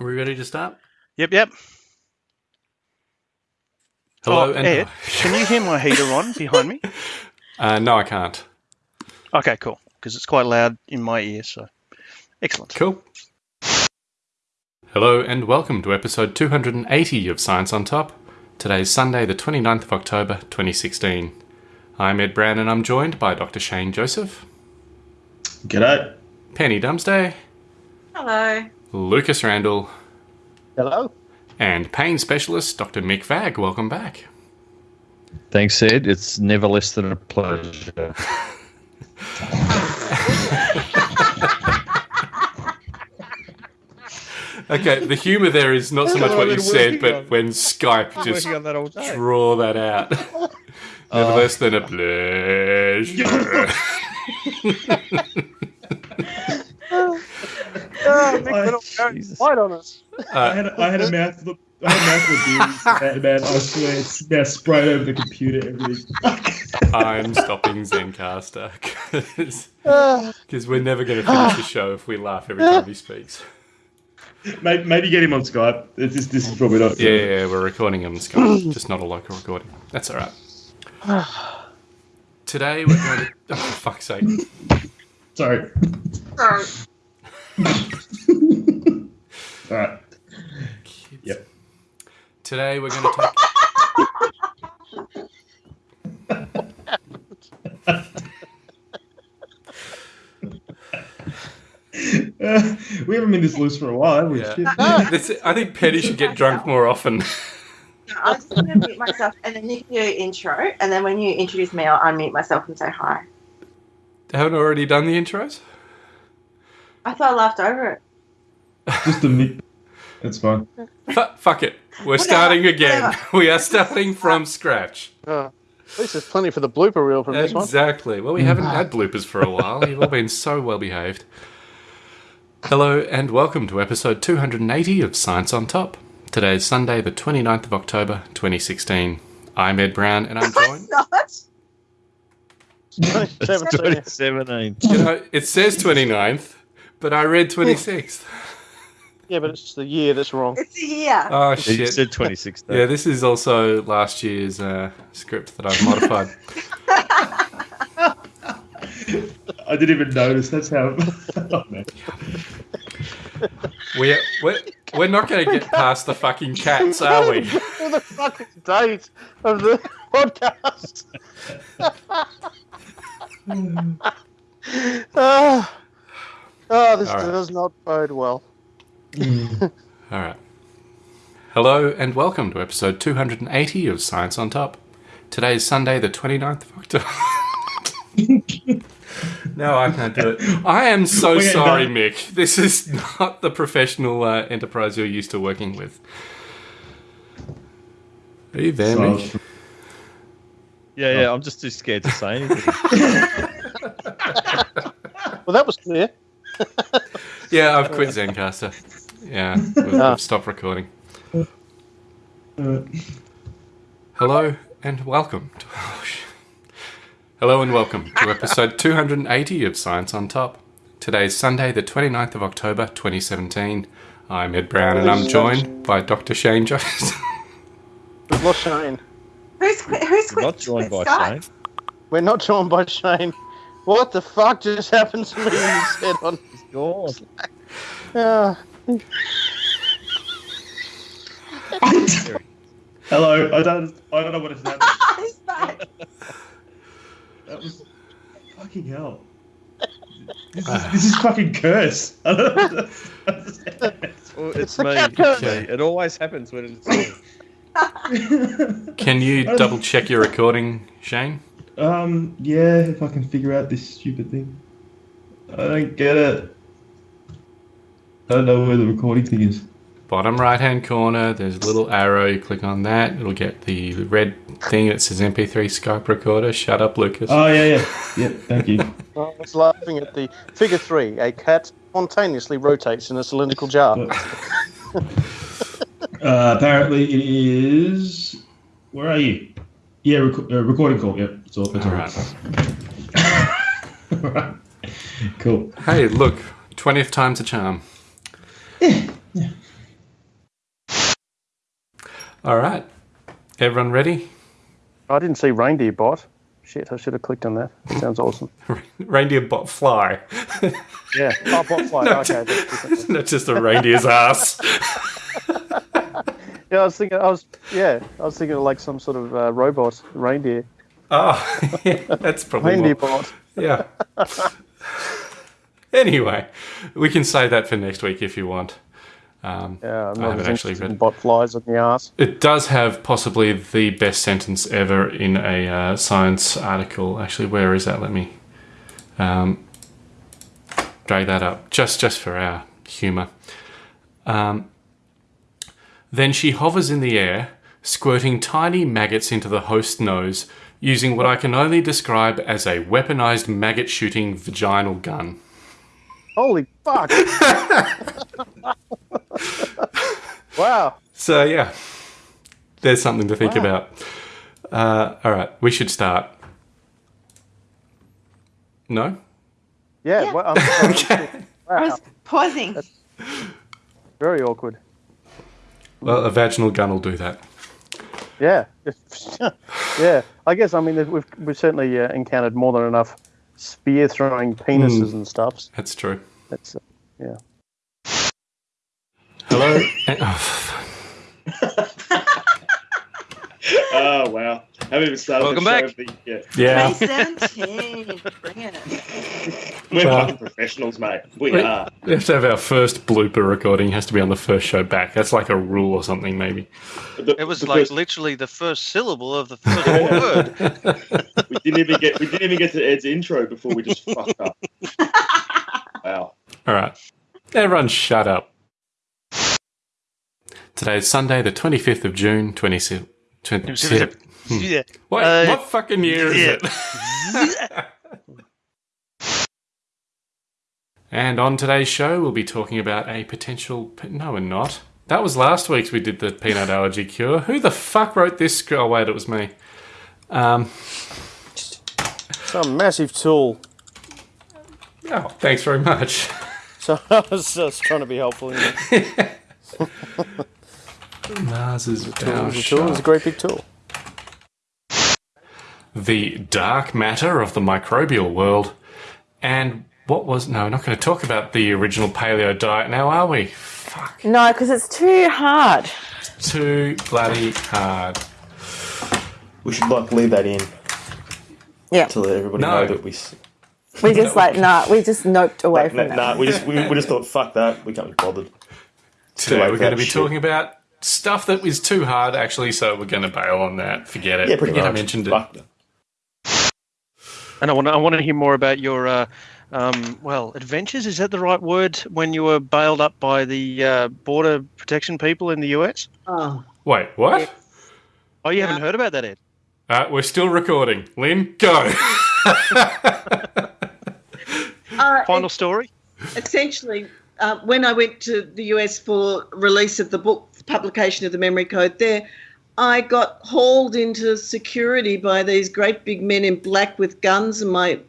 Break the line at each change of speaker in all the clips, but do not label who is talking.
Are we ready to start?
Yep, yep.
Hello
Oh, Ed, can you hear my heater on behind me?
uh, no, I can't.
Okay, cool. Because it's quite loud in my ear, so excellent.
Cool. Hello and welcome to episode 280 of Science on Top. Today's Sunday, the 29th of October, 2016. I'm Ed Brown and I'm joined by Dr. Shane Joseph,
G'day.
Penny Dumsday,
Hello.
Lucas Randall,
Hello.
and pain specialist Dr. Mick Vagg. Welcome back.
Thanks, Ed. It's never less than a pleasure.
Okay, the humour there is not so much
what
what you said,
working
but when Skype just
that
draw that out. Never oh. less than a pleasure.
I,
Jesus.
White on us.
I
Uh,
had I had a mouthful. I had a mouthful of beers, and man, I swear it's now sprayed over the computer. Everything.
I'm stopping Zencastr because we're never going to finish the show if we laugh every time he speaks.
maybe, maybe get him on Skype. It's just, this is probably not.
Yeah, yeah, yeah, we're recording him on Skype, just not a local recording. That's all right. Today we're going to. Oh, for fuck's sake.
Sorry.
Sorry.
All right. Yep.
Today we're going to take.
Uh, we haven't been this loose for a while, have we?
Yeah.
Shit.
This, I think Petty should get drunk more often.
No, I'm just going to mute myself and then you can do intro. And then when you introduce me, I'll unmute myself and say hi.
Haven't already done the intros?
I thought I laughed over it.
Just a mic. That's fine.
Fu- fuck it. We're
Whatever,
starting again. We are starting from scratch.
Uh, at least there's plenty for the blooper reel from this one.
Exactly. Well, we haven't had bloopers for a while. You've all been so well behaved. Hello, and welcome to episode 280 of Science on Top. Today is Sunday, the 29th of October, 2016. I'm Ed Brown, and I'm joined.
Not.
It's
2017.
2017.
You know, it says 29th, but I read 26th.
Yeah, but it's the year that's wrong.
It's the year.
Oh,
You
shit.
said 2016.
Yeah, this is also last year's uh, script that I've modified.
I didn't even notice. That's how. oh.
We're, we're, we're not going to get past the fucking cats, are we?
For the fucking date of the podcast. Ah. oh, this
All right.
does not bode well.
All right. Hello and welcome to episode 280 of Science on Top. Today is Sunday, the 29th of October. no, I can't do it. I am so
We're
sorry,
done.
Mick. This is not the professional uh, enterprise you're used to working with. Are you there,
So-
Mick?
Yeah, yeah. I'm just too scared to say anything.
Well, that was clear.
Yeah, I've quit Zencastr. Yeah, we've,
Ah.
we've stopped recording. Hello and welcome. To, oh, Hello and welcome to episode 280 of Science on Top. Today is Sunday, the 29th of October, 2017. I'm Ed Brown and I'm joined by Dr. Shane Jones.
We've lost Shane.
Who's quit? Who's quit?
Not joined by? Shane.
We're not joined by Shane. What the fuck just happened to me? You said on.
He's gone.
Ah.
hello. I don't. I don't know what is happening.
He's back.
That was fucking hell. This is, this is fucking curse. I don't understand.
Well,
It's
it's me.
cat curse.
See, It always happens when it's me.
Can you double check your recording, Shane?
um, yeah, if I can figure out this stupid thing. I don't get it. I don't know where the recording thing is.
Bottom right hand corner, there's a little arrow. You click on that, it'll get the red thing that says MP3 Skype recorder. Shut up, Lucas.
Oh yeah, yeah, yeah. Thank you.
I was laughing at the figure three. A cat spontaneously rotates in a cylindrical jar.
Uh, apparently, it is. Where are you? Yeah, rec- uh, recording call. Yep, it's all. That's all
All
right.
right.
Alright. Cool.
Hey, look, 20th time's a charm. All right. Everyone ready?
I didn't see reindeer bot. Shit, I should have clicked on that. Sounds awesome.
Reindeer bot fly.
Yeah. Oh, bot fly. Okay. That's.
Not just a reindeer's ass.
Yeah, I was thinking. I was. Yeah, I was thinking of like some sort of uh, robot reindeer.
Oh, yeah, that's probably
Reindeer
more-
bot.
Yeah. Anyway, we can save that for next week if you want. Um,
Yeah, I'm
I haven't actually read.
bot flies on the ass.
It does have possibly the best sentence ever in a uh, science article. Actually, where is that? Let me um, drag that up just just for our humour. Um, then she hovers in the air, squirting tiny maggots into the host's nose, using what I can only describe as a weaponized maggot shooting vaginal gun.
Holy fuck! wow.
So yeah, there's something to think
Wow.
about. Uh, all right, we should start. No.
Yeah.
Yeah.
Well, I'm, I'm-
Okay.
I was pausing.
Very awkward.
Well, a vaginal gun will do that.
Yeah. yeah. I guess. I mean, we've we've certainly uh, encountered more than enough spear throwing penises and stuff.
That's true.
That's uh, yeah.
Hello. oh,
Oh wow! Haven't even started.
Welcome
the show
back.
of yeah.
yeah.
May 17. Bring it.
We're
Well-
fucking professionals, mate. We
Wait.
are.
We have to have our first blooper recording. Has to be on the first show back. That's like a rule or something, maybe.
The-
It was
the
like
first-
literally the first syllable of the first word.
we didn't even get we didn't even get to Ed's intro before we just fucked up. Wow.
All right. Everyone, shut up. Today is Sunday, the 25th of June, 20. 20
yeah.
Wait,
Uh,
what fucking year is
yeah.
it? and on today's show, we'll be talking about a potential. No, we're not. That was last week's. We did the peanut allergy cure. Who the fuck wrote this? sc- Oh wait, it was me. Um,
Some massive tool.
oh, thanks very much.
So I was just trying to be helpful. You know.
Mars is
a tool. It's a great big tool.
The dark matter of the microbial world. And what was. No, we're not going to talk about the original paleo diet now, are we? Fuck.
No, because it's too hard.
Too bloody hard.
We should like leave that in
Yeah.
to let everybody
No.
know that we.
We just like, nah, we just noped away
Nah,
from that.
nah, we just we, we just thought fuck that. We can't be bothered.
Today we're going to be
shit.
talking about stuff that was too hard, actually, so we're going to bail on that. Forget it.
Yeah, pretty
Forget
much.
I mentioned it.
Fuck that.
And I want to, I want to hear more about your, uh, um, well, adventures. Is that the right word? When you were bailed up by the uh, border protection people in the US?
Oh.
Wait, what?
Oh, you haven't heard about that, Ed?
Uh, we're still recording. Lynne, go.
Uh,
Final story.
essentially, uh, when I went to the US for release of the book, publication of the memory code there, I got hauled into security by these great big men in black with guns and my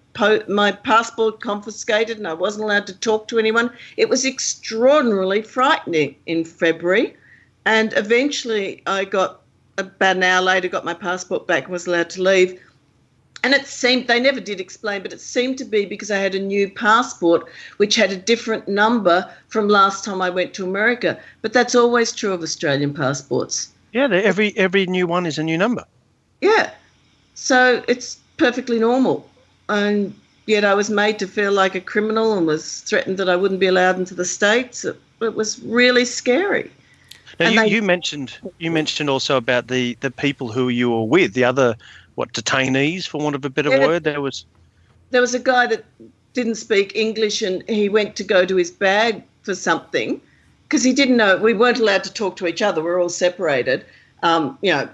my passport confiscated and I wasn't allowed to talk to anyone. It was extraordinarily frightening in February. And eventually I got, about an hour later, got my passport back and was allowed to leave. And it seemed, they never did explain, but it seemed to be because I had a new passport which had a different number from last time I went to America. But that's always true of Australian passports.
Yeah, every every new one is a new number.
Yeah. So it's perfectly normal. And yet I was made to feel like a criminal and was threatened that I wouldn't be allowed into the States. It, it was really scary.
Now,
And
you,
they-
you mentioned you mentioned also about the the people who you were with, the other what detainees, for want of a better
Yeah.
word. There was
there was a guy that didn't speak English and he went to go to his bag for something because he didn't know we weren't allowed to talk to each other. We're all separated, um, you know,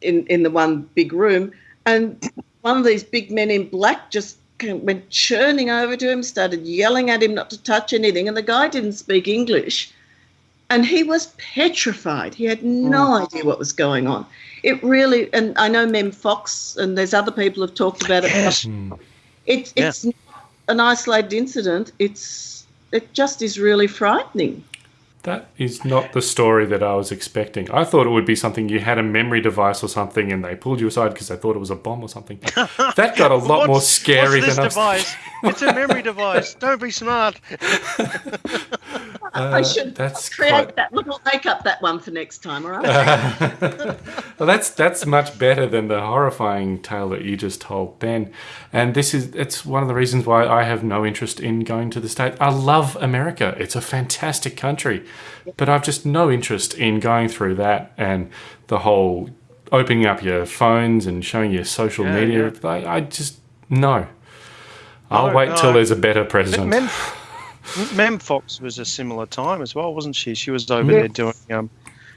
in, in the one big room. And one of these big men in black just went churning over to him, started yelling at him not to touch anything. And the guy didn't speak English. And he was petrified. He had no idea what was going on. It really, and I know Mem Fox and there's other people have talked about it.
yes,
It's not an isolated incident. It's it just is really frightening.
That is not the story that I was expecting. I thought it would be something you had a memory device or something and they pulled you aside because they thought it was a bomb or something. That got a lot more scary
what's this
than I was
device? it's a memory device. Don't be smart.
I should
Uh, that's
create
quite-
that. Look, I'll make up that one for next time, all right?
well, that's that's much better than the horrifying tale that you just told, Ben. And this is it's one of the reasons why I have no interest in going to the state. I love America; it's a fantastic country, but I've just no interest in going through that and the whole opening up your phones and showing your social
Yeah,
media.
yeah.
I, I just no. I'll
No,
wait till there's a better president.
Mem, Mem Fox was a similar time as well, wasn't she? She was over there doing. Um,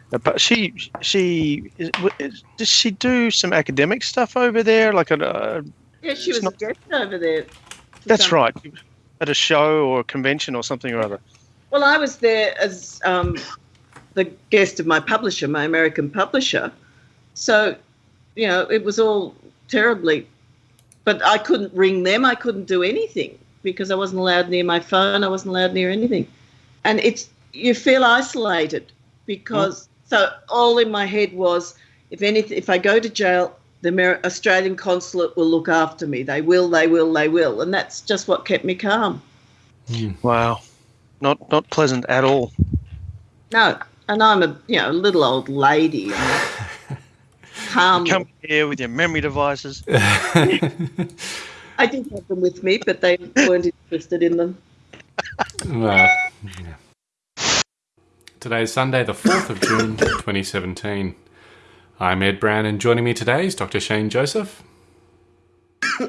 but she she is, is- does she do some academic stuff over there? Like a, uh,
Yeah, she was
not-
a guest over there.
that's
some-
right, at a show or a convention or something or other.
Well, I was there as um, the guest of my publisher, my American publisher. So, you know, it was all terribly. But I couldn't ring them. I couldn't do anything because I wasn't allowed near my phone. I wasn't allowed near anything. And it's you feel isolated because mm. so all in my head was if anything if I go to jail, the Amer- Australian consulate will look after me. They will. They will. They will. And that's just what kept me calm. Hmm.
Wow, not not pleasant at all.
No, and I'm a you know a little old lady. and Calm.
Come here with your memory devices.
I did have them with me, but they weren't interested in them.
Well, yeah. Today is Sunday, the 4th of June, 2017. I'm Ed Brown, and joining me today is Dr. Shane Joseph.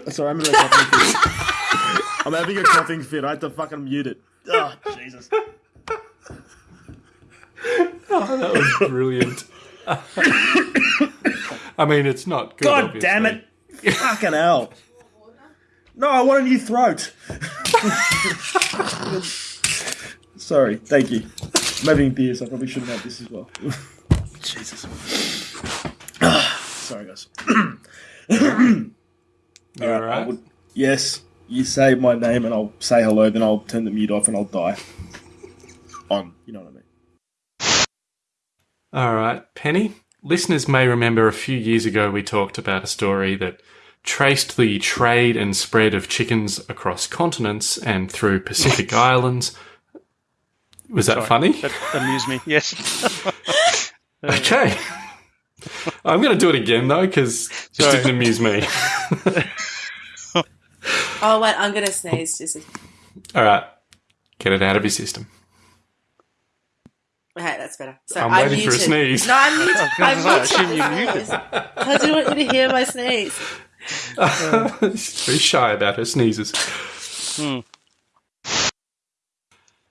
Sorry, I'm having a coughing fit. I'm having a coughing fit. I had to fucking mute it. Ah, oh, Jesus.
That was brilliant. I mean, it's not good.
God
obviously.
damn it. Fucking hell. No, I want a new throat. Sorry, thank you. I'm having beers. I probably shouldn't have this as well. Jesus. Sorry, guys.
You
I
alright?
would- yes, you say my name and I'll say hello, then I'll turn the mute off and I'll die. On, you know what I mean.
All right, Penny. Listeners may remember a few years ago we talked about a story that traced the trade and spread of chickens across continents and through Pacific islands. Was that funny?
That amused me. Yes.
Uh, okay. I'm going to do it again though because it
Sorry.
didn't amuse me.
Oh wait, I'm gonna sneeze. Just a-
All right, get it out of your system.
okay, that's better. So
I'm
I
waiting for a sneeze.
No, I'm muted.
gonna
I'm
say, I
muted.
assume you
my
muted.
sneeze. I didn't want you to hear my sneeze.
She's very shy about her sneezes. Hmm.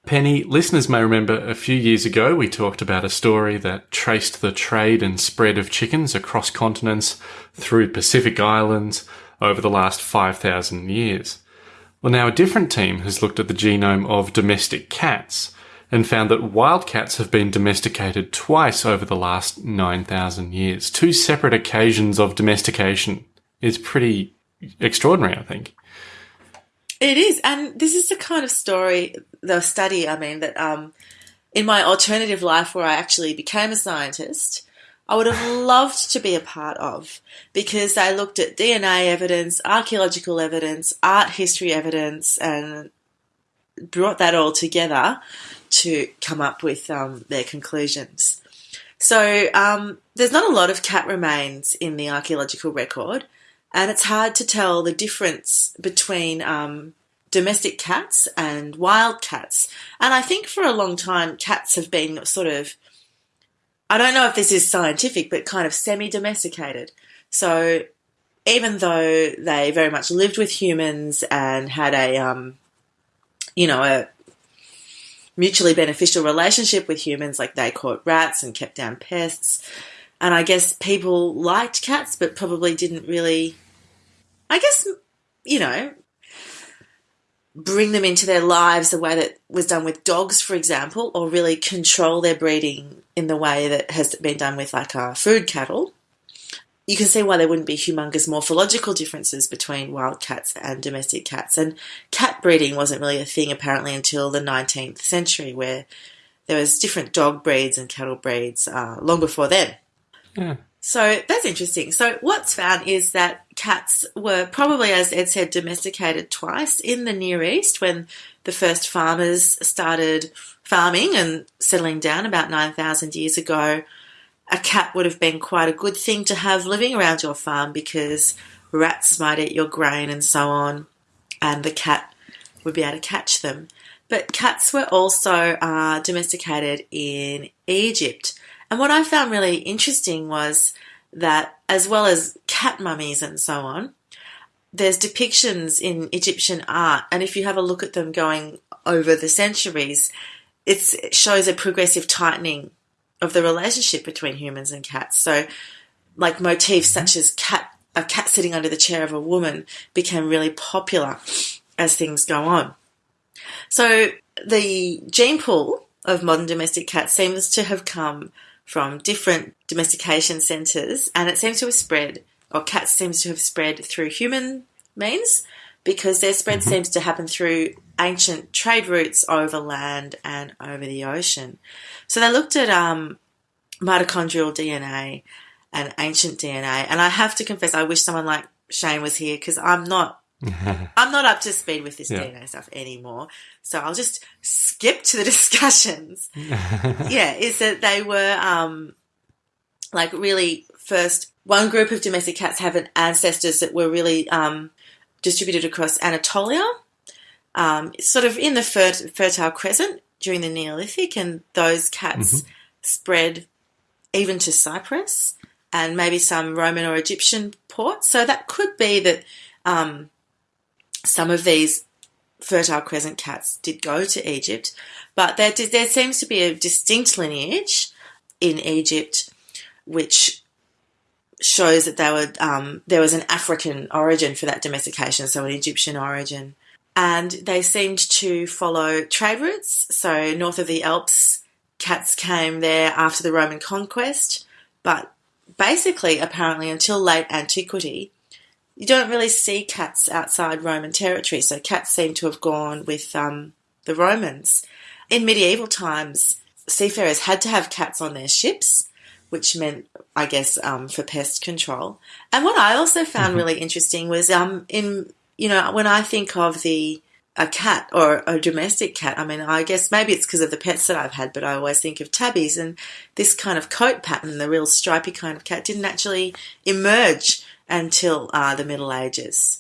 Penny, listeners may remember a few years ago we talked about a story that traced the trade and spread of chickens across continents through Pacific islands over the last 5,000 years. Well, now a different team has looked at the genome of domestic cats and found that wild cats have been domesticated twice over the last 9,000 years. Two separate occasions of domestication is pretty extraordinary, I think.
It is, and this is the kind of story, the study. I mean, that um, in my alternative life where I actually became a scientist, I would have loved to be a part of because they looked at DNA evidence, archaeological evidence, art history evidence, and brought that all together to come up with um, their conclusions. So um, there's not a lot of cat remains in the archaeological record, and it's hard to tell the difference between um, domestic cats and wild cats. And I think for a long time, cats have been sort of, I don't know if this is scientific, but kind of semi domesticated. So even though they very much lived with humans and had a, um, you know, a mutually beneficial relationship with humans, like they caught rats and kept down pests. And I guess people liked cats, but probably didn't really, I guess, you know, bring them into their lives the way that was done with dogs, for example, or really control their breeding in the way that has been done with like uh, food cattle. You can see why there wouldn't be humongous morphological differences between wild cats and domestic cats. And cat breeding wasn't really a thing apparently until the 19th century, where there was different dog breeds and cattle breeds uh, long before then. So that's interesting. So what's found is that cats were probably, as Ed said, domesticated twice in the Near East when the first farmers started farming and settling down about 9,000 years ago. A cat would have been quite a good thing to have living around your farm because rats might eat your grain and so on, and the cat would be able to catch them. But cats were also uh, domesticated in Egypt. And what I found really interesting was that, as well as cat mummies and so on, there's depictions in Egyptian art, and if you have a look at them going over the centuries, it shows a progressive tightening of the relationship between humans and cats. So, like motifs such as cat a cat sitting under the chair of a woman became really popular as things go on. So the gene pool of modern domestic cats seems to have come from different domestication centres and it seems to have spread, or cats seems to have spread through human means because their spread seems to happen through ancient trade routes over land and over the ocean. So they looked at um, mitochondrial DNA and ancient DNA, and I have to confess, I wish someone like Shane was here because I'm not I'm not up to speed with this
Yeah.
DNA stuff anymore. So I'll just skip to the discussions. yeah, is that they were um, like really first one group of domestic cats have an ancestors that were really um, distributed across Anatolia, um, sort of in the fer- Fertile Crescent during the Neolithic, and those cats spread even to Cyprus and maybe some Roman or Egyptian ports. So that could be that um, some of these Fertile Crescent cats did go to Egypt, but there, there seems to be a distinct lineage in Egypt which shows that they were um, there was an African origin for that domestication, so an Egyptian origin, and they seemed to follow trade routes. So north of the Alps, cats came there after the Roman conquest, but basically, apparently, until late antiquity, you don't really see cats outside Roman territory. So cats seem to have gone with um, the Romans. In medieval times, seafarers had to have cats on their ships, which meant, I guess, um, for pest control. And what I also found really interesting was um, in you know when I think of the a cat or a domestic cat. I mean, I guess maybe it's because of the pets that I've had, but I always think of tabbies and this kind of coat pattern, the real stripy kind of cat, didn't actually emerge until uh, the Middle Ages,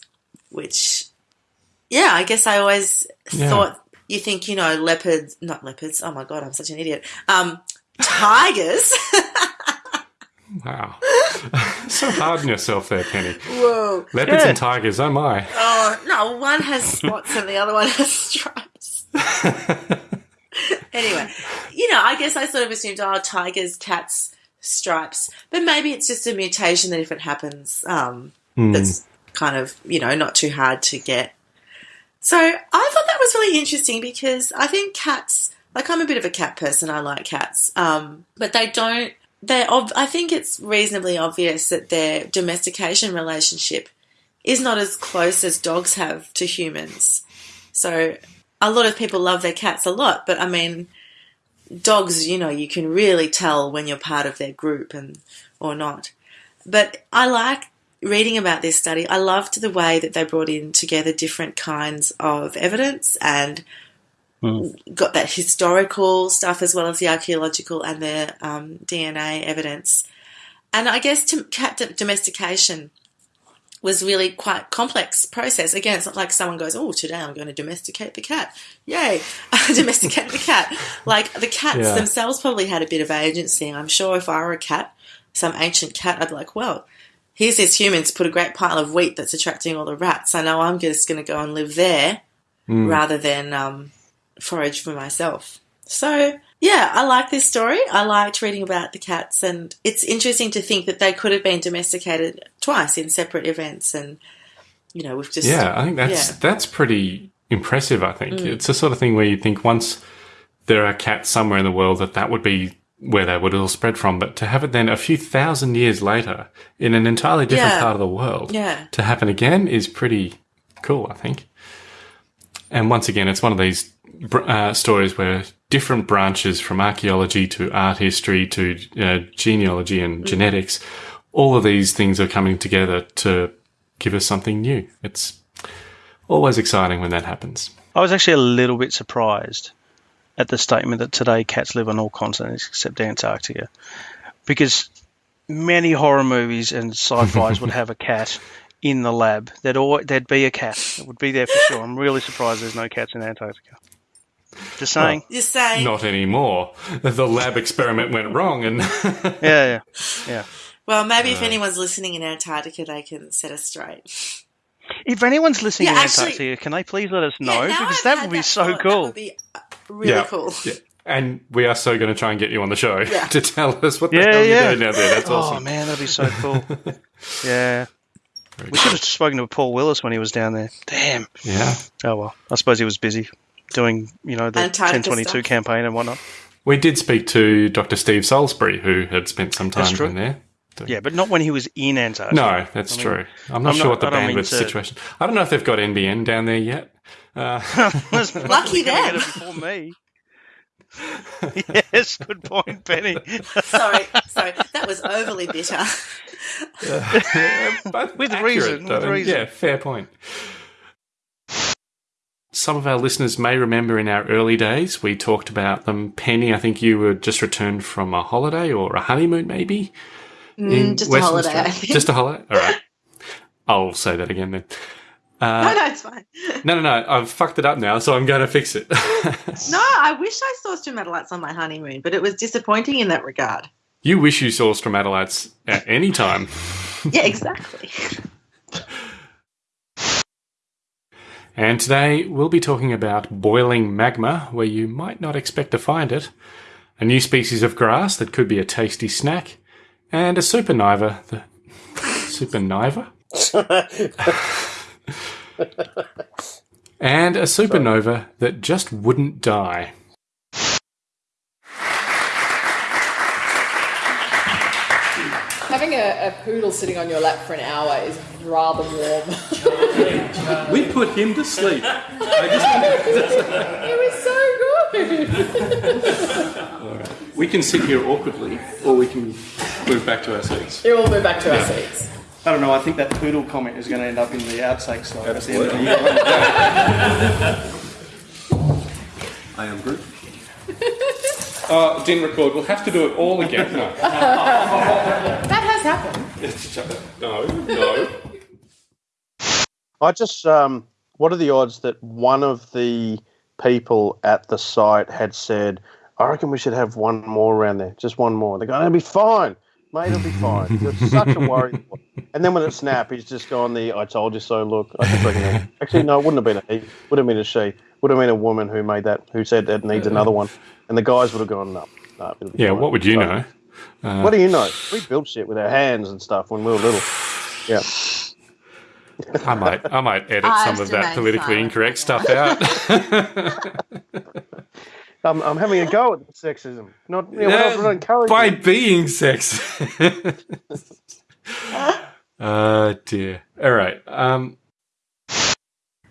which, yeah, I guess I always
Yeah.
thought you think, you know, leopards, not leopards, oh my God, I'm such an idiot, um, tigers.
Wow. so hard on yourself there, Penny.
Whoa.
Leopards and tigers, oh my.
Oh, no, one has spots and the other one has stripes. anyway, you know, I guess I sort of assumed, oh, tigers, cats, stripes. But maybe it's just a mutation that if it happens, um,
Hmm.
that's kind of, you know, not too hard to get. So I thought that was really interesting because I think cats, like I'm a bit of a cat person, I like cats, um, but they don't, they're, ob- I think it's reasonably obvious that their domestication relationship is not as close as dogs have to humans. So a lot of people love their cats a lot, but I mean, dogs, you know, you can really tell when you're part of their group and or not. But I like reading about this study. I loved the way that they brought in together different kinds of evidence and got that historical stuff as well as the archaeological and the um, DNA evidence. And I guess to cat domestication was really quite complex process. Again, it's not like someone goes, "Oh, today I'm going to domesticate the cat." Yay, domesticate the cat! Like the cats
Yeah.
themselves probably had a bit of agency. I'm sure if I were a cat, some ancient cat, I'd be like, "Well, here's this human to put a great pile of wheat that's attracting all the rats. I know I'm just going to go and live there rather than um, forage for myself." So yeah, I like this story. I liked reading about the cats, and it's interesting to think that they could have been domesticated twice in separate events. And you know, we've just
Yeah, I think that's
Yeah. Mm.
that's pretty impressive. I think it's the sort of thing where you think once there are cats somewhere in the world that that would be where they would all spread from, but to have it then a few thousand years later in an entirely different
Yeah.
part of the world
Yeah.
to happen again is pretty cool. I think. And once again, it's one of these uh, stories where different branches from archaeology to art history to uh, genealogy and genetics. All of these things are coming together to give us something new. It's always exciting when that happens.
I was actually a little bit surprised at the statement that today cats live on all continents except Antarctica, because many horror movies and sci-fi's would have a cat in the lab. There'd always, there'd be a cat. It would be there for sure. I'm really surprised there's no cats in Antarctica. Just saying.
You're saying
Not anymore. The lab experiment went wrong, and
Yeah, yeah, yeah.
Well, maybe
Uh.
if anyone's listening in Antarctica, they can set us straight.
If anyone's listening
Yeah,
in
actually-
Antarctica, can they please let us know?
Yeah,
because that would be so
thought,
cool.
That would be uh, really
Yeah.
cool.
Yeah. and we are so going to try and get you on the show
Yeah.
to tell us what the
Yeah,
hell
yeah.
you're doing out there. That's
Oh
awesome.
Oh, man, that'd be so cool. yeah. We should have spoken to Paul Willis when he was down there. Damn.
Yeah,
Oh well. I suppose he was busy doing, you know, the
Antarctica
1022
stuff.
campaign and whatnot.
we did speak to Dr. Steve Salisbury, who had spent some time
true.
down there.
Yeah, but not when he was in Antarctica.
No, that's
I mean,
true. I'm not
I'm
sure
not-
what the
I don't mean
bandwidth
to-
situation. I don't know if they've got NBN down there yet. Uh,
Lucky
Coming at
them.
Before me. yes, good point, Penny.
sorry, sorry, that was overly bitter.
but
With
accurate,
reason, with
though.
reason.
Yeah, fair point. Some of our listeners may remember in our early days we talked about them. Penny, I think you were just returned from a holiday or a honeymoon, maybe.
Mm, just a holiday, I think.
Just a holiday. All right. I'll say that again then. Uh,
no, no, it's fine.
no, no, no. I've fucked it up now, so I'm going to fix it.
No, I wish I saw stromatolites on my honeymoon, but it was disappointing in that regard.
you wish you saw stromatolites at any time.
Yeah, exactly.
And today we'll be talking about boiling magma, where you might not expect to find it, a new species of grass that could be a tasty snack, and a supernova. The supernova? and a supernova that just wouldn't die.
Having a, a poodle sitting on your lap for an hour is rather warm.
We put him to sleep.
it was so good.
We can sit here awkwardly, or we can move back to our seats.
You all move back to our seats.
I don't know. I think that poodle comment is going to end up in the outtakes. Though, at the end of the year.
I am Groot. Uh, didn't record. We'll have to do it all again. No.
That has happened.
no, no.
I just, um, what are the odds that one of the people at the site had said, I reckon we should have one more around there, just one more. They're going, it'll be fine, mate, it'll be fine. It's such a worry. And then when it snapped, he's just gone the I told you so look. I just reckon, actually, no, it wouldn't have been a he, would have been a she, would have been a woman who made that, who said it needs another one. And the guys would have gone, no, no, it'll be
Yeah,
fine."
what would you
So-
know? Uh,
What do you know? We built shit with our hands and stuff when we were little. Yeah.
I might, I might edit
I
some of that politically
silent.
incorrect stuff out.
I'm, I'm having a go at sexism. Not, you know,
Yeah,
we're not encouraging
By
it.
being sex. uh dear. All right. Um,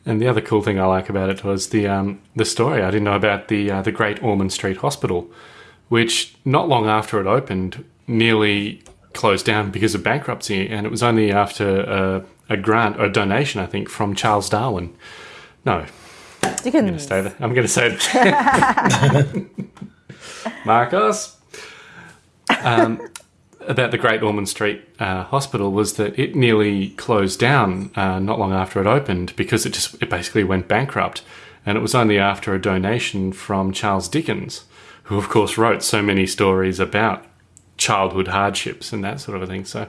and the other cool thing I like about it was the um, the story. I didn't know about the uh, the Great Ormond Street Hospital, which not long after it opened, nearly closed down because of bankruptcy, and it was only after a, a grant or a donation, I think, from Charles Darwin. No, I'm going to
Dickens.
I'm going to say it. Marcos. Um, about the Great Ormond Street uh, Hospital was that it nearly closed down uh, not long after it opened because it just it basically went bankrupt, and it was only after a donation from Charles Dickens, who of course wrote so many stories about childhood hardships and that sort of a thing. So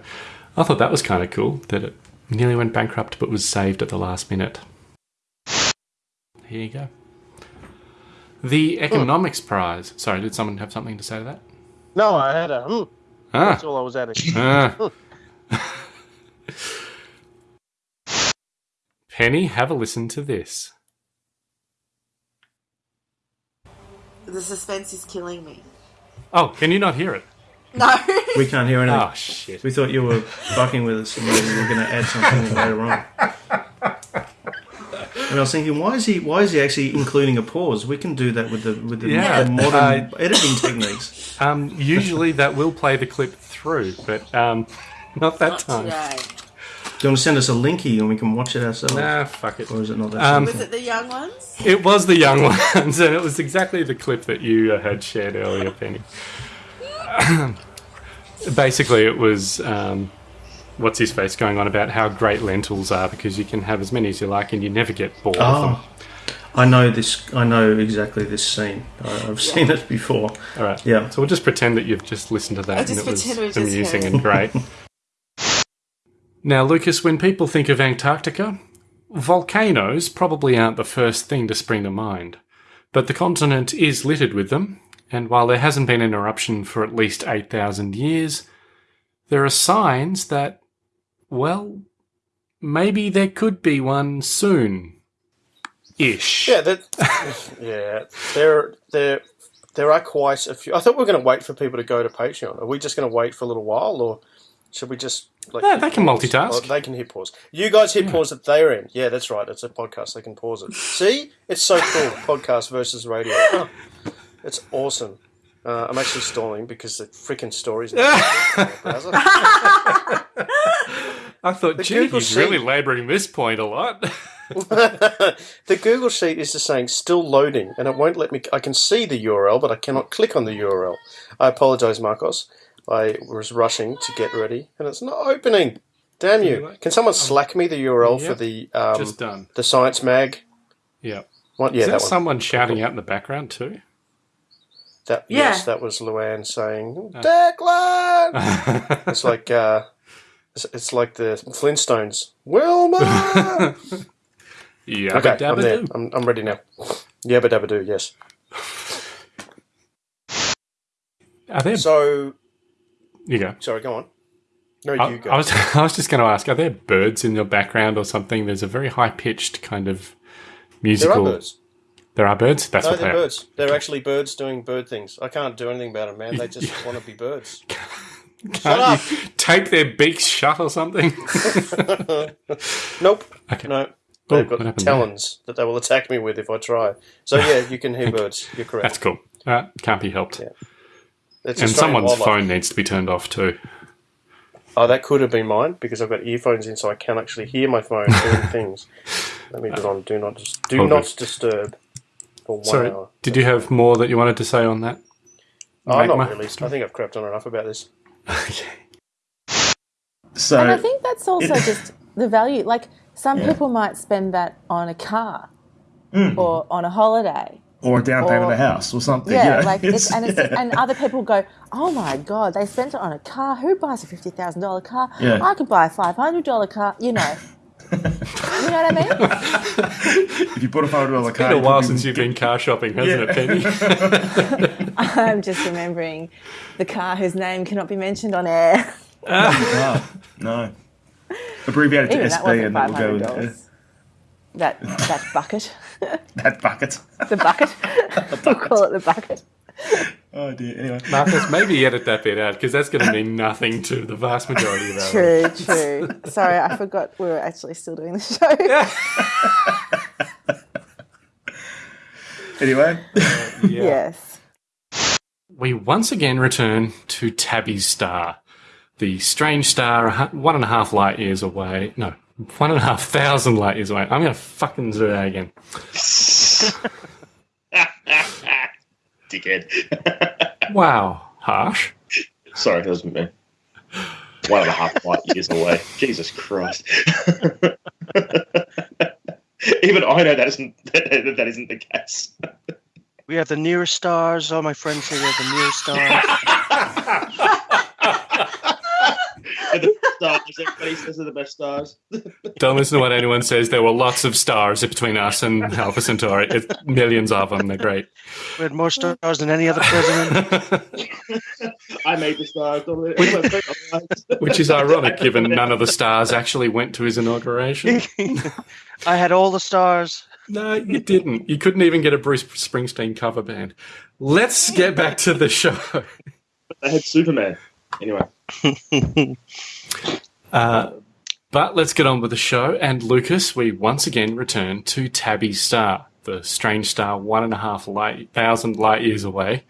I thought that was kind of cool that it nearly went bankrupt but was saved at the last minute. Here you go. The Economics Prize. Sorry, did someone have something to say to that?
No, I had a. Hmm,
Ah,
that's all I was adding.
ah. Penny, have a listen to this.
The suspense is killing me.
Oh, can you not hear it?
No.
We can't hear anything.
Oh, shit.
We thought you were fucking with us and we were going to add something later on.
And I was thinking, why is he? Why is he actually including a pause? We can do that with the with the,
Yeah.
the modern
Uh,
editing techniques.
Um, usually that will play the clip through, but um, not that time.
Today.
Do you want to send us a linky and we can watch it ourselves?
Nah, fuck it.
Or is it not that?
Um,
simple?
Was it the young ones?
It was the young ones, and it was exactly the clip that you uh, had shared earlier, Penny. Basically, it was um, what's his face going on about how great lentils are because you can have as many as you like and you never get bored of them.
Oh, I know this. I know exactly this scene. I, I've seen it before.
All right.
Yeah.
So we'll just pretend that you've just listened to that
I'll
and it was
just
amusing and great. now, Lucas, when people think of Antarctica, volcanoes probably aren't the first thing to spring to mind. But the continent is littered with them, and while there hasn't been an eruption for at least 8,000 years, there are signs that, well, maybe there could be one soon. Ish.
Yeah, that. yeah, there, there, there are quite a few. I thought we were going to wait for people to go to Patreon. Are we just going to wait for a little while, or should we just? Like,
Yeah, they can
pause?
multitask.
Oh, they can hit pause. You guys hit pause at their end. Yeah, that's right. It's a podcast. They can pause it. See, it's so cool. podcast versus radio. Oh, it's awesome. Uh, I'm actually stalling because the freaking stories. in the browser.
I thought,
The
gee,
Google
he's really labouring this point a lot.
the Google Sheet is just saying still loading, and it won't let me. I can see the URL, but I cannot click on the URL. I apologise, Marcos. I was rushing to get ready, and it's not opening. Damn you! Can someone slack me the URL for the um,
Just done.
the Science Mag?
Yeah.
What? Yeah,
Is
that
that
one.
someone shouting out in the background too?
That
Yeah.
yes, that was Luann saying Declan. it's like uh, it's, it's like the Flintstones. Wilma.
yeah.
okay, I'm there. I'm, I'm ready now. Yabba dabba do. Yes.
Are there?
So
you go.
sorry, go on. No,
I,
you go.
I was I was just going to ask: Are there birds in your background or something? There's a very high pitched kind of musical.
there are birds.
There are birds. That's
no,
what
they're
they are.
birds. They're actually birds doing bird things. I can't do anything about them, man. They just want to be birds.
Can't
up.
you take their beaks shut or something?
Nope.
Okay.
No. They've
what
got
happened there?
talons that they will attack me with if I try. So yeah, you can hear birds. You're correct.
That's cool. Uh, can't be helped.
Yeah. It's
And
Australian
someone's
wildlife.
phone needs to be turned off too.
Oh, that could have been mine because I've got earphones in, so I can actually hear my phone doing things. Let me put on do not dis- do
All
not
good.
disturb for one
Sorry,
hour.
did you have more that you wanted to say on that?
Oh, not
Magma?
really. I think I've crapped on enough about this. okay.
So
And I think that's also just the value. Like some
Yeah.
people might spend that on a car mm. or on a holiday.
Or a down payment
or-
of a house or something.
Yeah,
you know?
like it's, and it's,
yeah.
and other people go, oh my god, they spent it on a car. Who buys a fifty thousand dollar car?
Yeah.
I could buy a five hundred dollar car. You know, you know what I mean?
if you put a photo of car,
it's been a while since you've been car shopping, hasn't
Yeah.
it, Penny?
I'm just remembering the car whose name cannot be mentioned on air.
No, no. Abbreviated to
Even that
SB,
wasn't
and that will go
hundred
in uh.
That that bucket,
that bucket.
the bucket. we'll call it the bucket.
Oh dear. Anyway,
Marcus, maybe edit that bit out because that's going to mean nothing to the vast majority of our
True, true. Sorry, I forgot we were actually still doing the show.
anyway.
Uh, yeah.
Yes.
We once again return to Tabby's star, the strange star, one and a half light years away. No, one and a half thousand light years away. I'm going to fucking do that again.
Dickhead.
Wow, harsh.
Sorry, that wasn't me. One and a half light years away. Jesus Christ. Even I know that isn't that, that isn't the case.
We have the nearest stars. All my friends say we have the nearest stars.
And the stars, everybody says they're the best stars.
Don't listen to what anyone says. There were lots of stars between us and Alpha Centauri. It's millions of them. They're great.
We had more stars than any other president.
I made the stars. don't?
Which is ironic given none of the stars actually went to his inauguration.
I had all the stars.
No, you didn't. You couldn't even get a Bruce Springsteen cover band. Let's get back to the show.
I had Superman. Anyway,
Uh, But let's get on with the show. And Lucas, we once again return to Tabby Star, the strange star one and a half light, thousand light years away.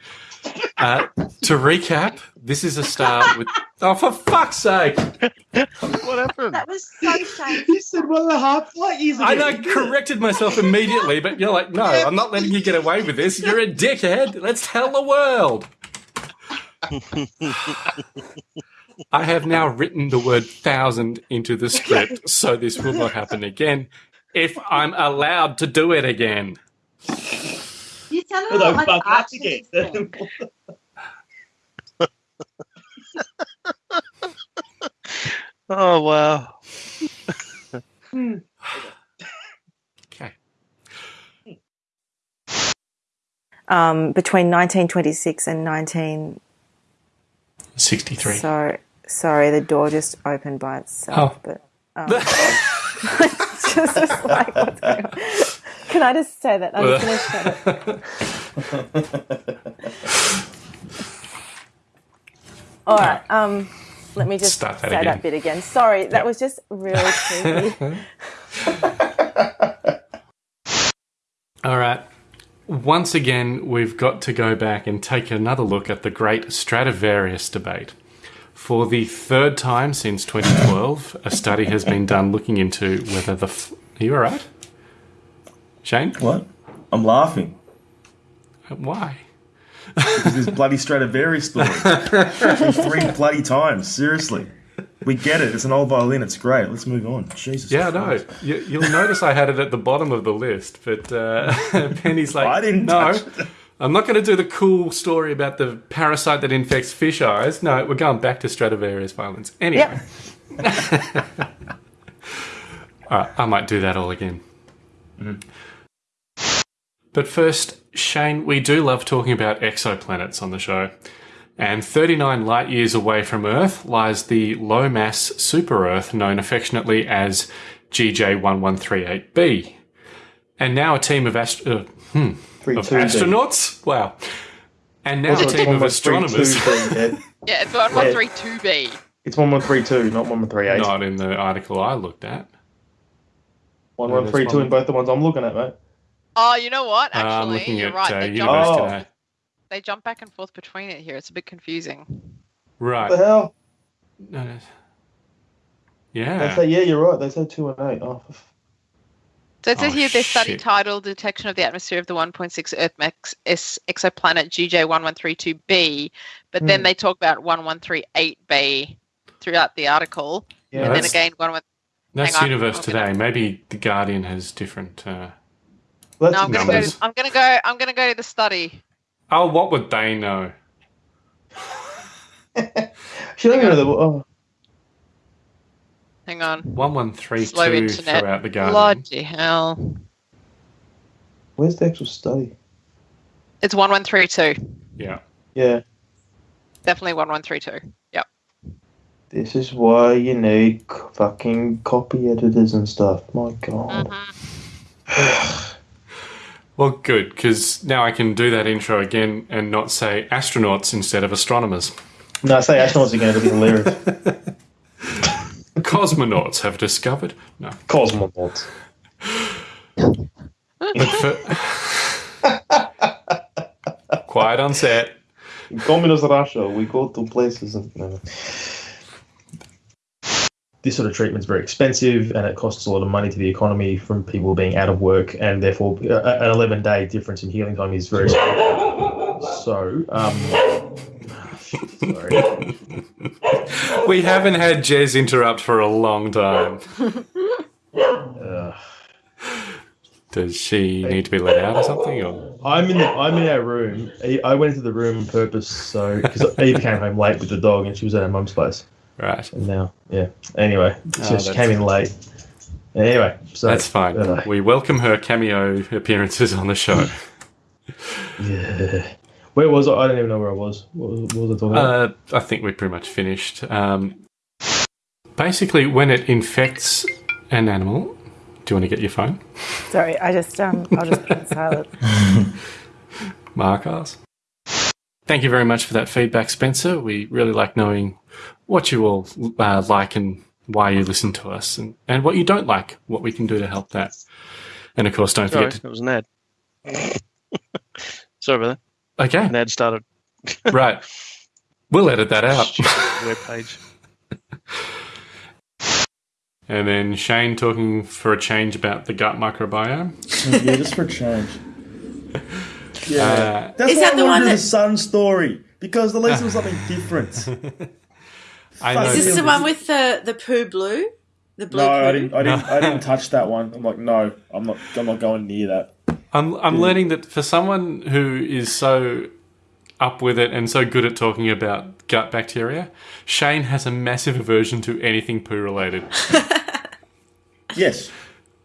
Uh, to recap, this is a star with. Oh, for fuck's sake!
what happened?
That was so shameful.
You said one and a half light years
I
ago.
know, corrected myself immediately, but you're like, no, I'm not letting you get away with this. You're a dickhead. Let's tell the world. I have now written the word thousand into the script, so this will not happen again if I'm allowed to do it again.
You tell me
Although,
lot like
fuck, that's again.
Oh wow.
Okay.
um, between 1926 and 19.
63.
Sorry, the door just opened by itself.
Oh.
But um, it's just, just like, what's going on? Can I just say that? I'm just going to. All right. Um, let me just
Start that
say
again.
that bit again. Sorry, that was just really creepy.
All right. Once again, we've got to go back and take another look at the great Stradivarius debate. For the third time since 2012, a study has been done looking into whether the. F- Are you all right? Shane?
What? I'm laughing.
Why?
Because this bloody Stradivarius story. Three bloody times. Seriously. We get it. It's an old violin. It's great. Let's move on. Jesus.
Yeah, no. You, you'll notice I had it at the bottom of the list, but uh, Penny's like,
I didn't
no. I'm not going to do the cool story about the parasite that infects fish eyes. No, we're going back to Stradivarius violence. Anyway. all right, I might do that all again. But first, Shane, we do love talking about exoplanets on the show. And 39 light years away from Earth lies the low mass super Earth known affectionately as GJ1138b. And now a team of, ast- uh, hmm,
Three,
of
two, then.
astronauts? Wow. And now
Also,
a team of
1132
astronomers.
then, Ed.
Yeah, it's one one three two B.
It's 1132, not 1138.
Not in the article I looked at.
1132 in both the ones I'm looking at, mate.
Oh, you know what?
Uh, I'm
Actually,
looking
you're
at
right.
uh,
they, jump,
Oh.
They jump back and forth between it here. It's a bit confusing.
Right.
What the hell?
No, no.
They
Yeah.
say, yeah, you're right. They say 2 and 8. Oh, for f-
So it says
Oh,
here their study
shit.
titled "Detection of the Atmosphere of the 1.6 Earth max S exoplanet GJ1132b," but then
Hmm.
they talk about 1138b throughout the article,
yeah.
and then
that's-
again 11.
That's
on,
Universe Today.
gonna-
Maybe The Guardian has different. Uh...
That's
No, I'm gonna go. To, I'm gonna go. I'm gonna go to the study.
Oh, what would they know?
She don't even know the. Oh,
Hang on.
One one
Slow
two
internet.
throughout the Guardian.
Bloody hell!
where's the actual study?
It's 1132.
Yeah.
Yeah.
Definitely 1132. Yep.
This is why you need c- fucking copy editors and stuff. My god. Mm-hmm.
Well, good because now I can do that intro again and not say astronauts instead of astronomers.
No, say astronauts again. It'll be hilarious.
Cosmonauts have discovered. No.
Cosmonauts.
Quiet on set.
In communist Russia, we go to places and. no. This sort of treatment is very expensive, and it costs a lot of money to the economy from people being out of work, and therefore uh, an 11 day difference in healing time is very. So, um, sorry.
We haven't had Jez interrupt for a long time.
Uh,
Does she need to be let out or something? Or
I'm in the, I'm in our room. I- went into the room on purpose, so because Eve came home late with the dog, and she was at her mum's place.
right?
And now, yeah. Anyway,
Oh,
she, she came in late. Anyway, so
That's fine.
uh,
We welcome her cameo appearances on the show.
yeah. Where was I? I don't even know where I was. What was, what was I talking about?
Uh, I think we're pretty much finished. Um, basically, when it infects an animal, do you want to get your phone?
Sorry, I just um, I'll just put it in silent.
Markers. Thank you very much for that feedback, Spencer. We really like knowing what you all uh, like and why you listen to us and, and what you don't like, what we can do to help that. And of course, don't
Sorry,
forget
it was an ad. Sorry about
to. Okay.
that. An ad started.
right. We'll edit that out.
Web page.
And then Shane talking for a change about the gut microbiome.
yeah, just for a change. Yeah,
Uh,
that's
Is
why
that
I
the
wanted
one that-
the sun story because at least it was something different.
I know.
Is this
Yeah,
the one with the the poo blue? The blue
no,
poo?
I didn't. I didn't. I didn't touch that one. I'm like, no, I'm not. I'm not going near that.
I'm I'm learning that for someone who is so up with it and so good at talking about gut bacteria, Shane has a massive aversion to anything poo related,
Yes,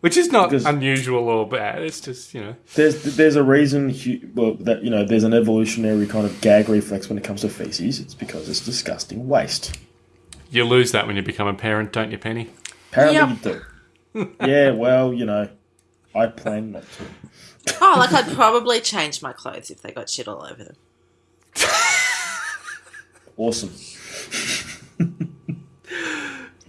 which is not
Because-
unusual or bad. It's just you know.
there's there's a reason. Well, that you know, there's an evolutionary kind of gag reflex when it comes to feces. It's because it's disgusting waste.
You lose that when you become a parent, don't you, Penny?
Apparently,
Yep.
you do. yeah, well, you know, I plan not to.
Oh, like I'd probably change my clothes if they got shit all over them.
Awesome.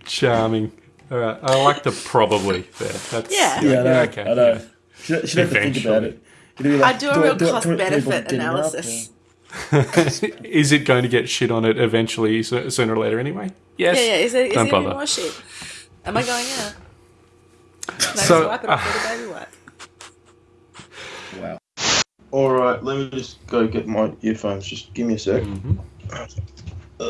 Charming. All right, I like the probably there. That's,
Yeah.
Yeah, I know.
okay.
I know.
yeah.
She'd, she'd have to think about
Eventually.
it. You'd be like,
I do a real
do I-
cost
do I- do I
benefit
bother getting up?
analysis.
is it going to get shit on it eventually, so- sooner or later, anyway? Yes.
Yeah, yeah. Is it, is
Don't
it gonna be
bother.
more shit? Am I going out? Can I
So,
just wipe it off with a baby wipe?
Wow. All right, let me just go get my earphones. Just give me a sec.
Mm-hmm.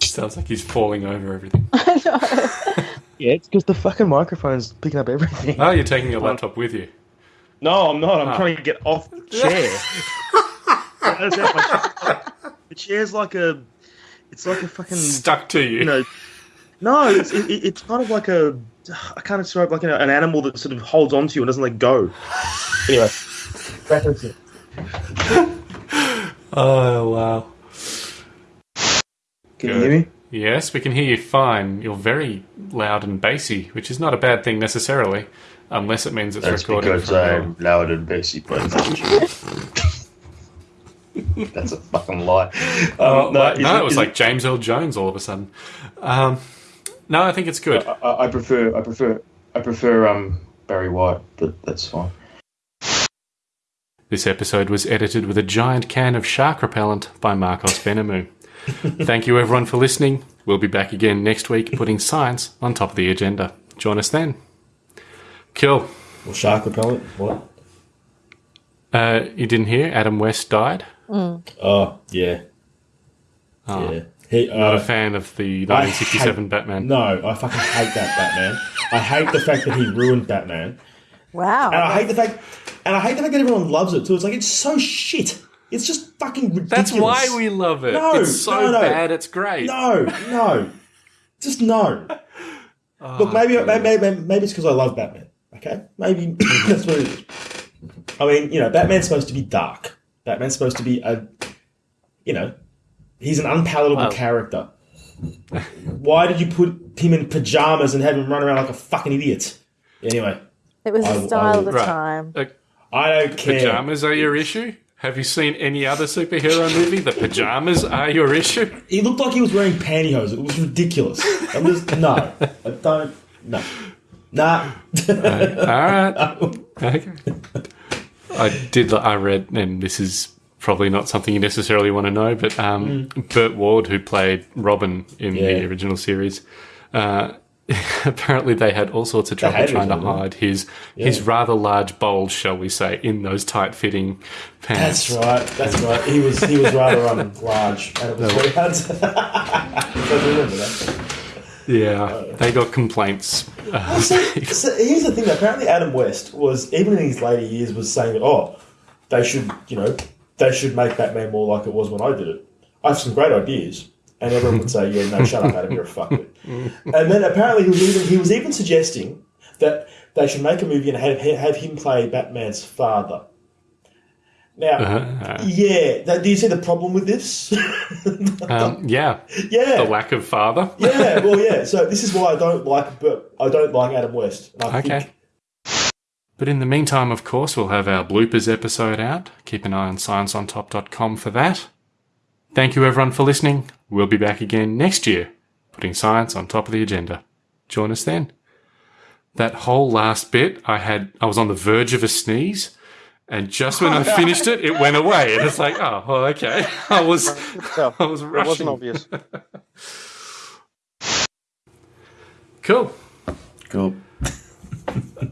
Sounds like he's falling over everything.
I know.
Yeah, it's because the fucking microphone's picking up everything.
Oh, you're taking your laptop with you.
No, I'm not. I'm
Ah.
trying to get off the chair. That's out my- the chair's like a. It's like a fucking.
Stuck to you.
You know. No, it's it, it- it's kind of like a. I can't describe like an, an animal that sort of holds onto you and doesn't let go. Anyway, back it.
Oh, wow.
Can you hear me?
Yes, we can hear you fine. You're very loud and bassy, which is not a bad thing necessarily, unless it means it's
That's
recording
because
from
I'm loud and bassy, but that's a fucking lie.
Oh,
Um,
no,
is
no,
it-
it was
is
like James Earl Jones all of a sudden. Um, no, I think it's good.
I, I- I prefer, I prefer, I prefer um Barry White, but that's fine.
This episode was edited with a giant can of shark repellent by Marcos Benamu. Thank you everyone for listening. We'll be back again next week putting science on top of the agenda. Join us then. Cool.
Well, shark repellent. What?
Uh, you didn't hear? Adam West died.
Oh yeah,
Oh,
yeah. He,
Not
uh,
a fan of the 1967
hate-
Batman.
No, I fucking hate that Batman. I hate the fact that he ruined Batman.
Wow.
And I hate the fact, and I hate the fact that everyone loves it too. It's like it's so shit. It's just fucking ridiculous.
That's why we love it.
No,
it's so
no, no.
bad, it's great.
No, no, just no.
Oh,
Look, maybe, maybe, maybe, maybe it's because I love Batman. Okay, maybe that's what it is. I mean, you know, Batman's supposed to be dark. Batman's supposed to be a, you know, he's an unpalatable
Well-
character. Why did you put him in pajamas and have him run around like a fucking idiot? Anyway,
It was
I-
the style of the
Right.
time.
Uh,
I don't care.
pajamas are your issue? Have you seen any other superhero movie? The pajamas are your issue?
He looked like he was wearing pantyhose. It was ridiculous. I'm just no. I don't. No. Nah.
All right. Okay. I did. I read, and this is probably not something you necessarily want to know, but um, Burt Ward, who played Robin in
Mm. Yeah.
the original series, uh, apparently they had all sorts of trouble trying to
him, didn't they?
hide his his
Yeah.
rather large bulge, shall we say, in those tight fitting pants.
That's right. That's right. He was he was rather um, large, and it was very hard. To I remember that.
Yeah, they got complaints. Uh,
So, so here's the thing. Apparently, Adam West was even in his later years was saying that oh, they should you know they should make Batman more like it was when I did it. I have some great ideas, and everyone would say yeah no shut up Adam you're a fuckwit. And then apparently he was even he was even suggesting that they should make a movie and have have him play Batman's father. Now,
Uh,
yeah, that, do you see the problem with this?
um, yeah,
yeah,
the lack of father.
yeah, well, yeah. So this is why I don't like, but I don't like Adam West. And I
Okay.
think
But in the meantime, of course, we'll have our bloopers episode out. Keep an eye on scienceontop.com for that. Thank you, everyone, for listening. We'll be back again next year, putting science on top of the agenda. Join us then. That whole last bit, I had, I was on the verge of a sneeze, and just when I finished it, it went away, and it's like, oh, well, okay. I was, I was
It
rushing.
wasn't obvious.
Cool.
Cool.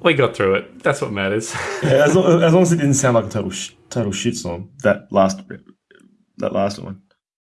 We got through it. That's what matters.
Yeah, as long, as long as it didn't sound like a total sh- total shitstorm. That last that last one.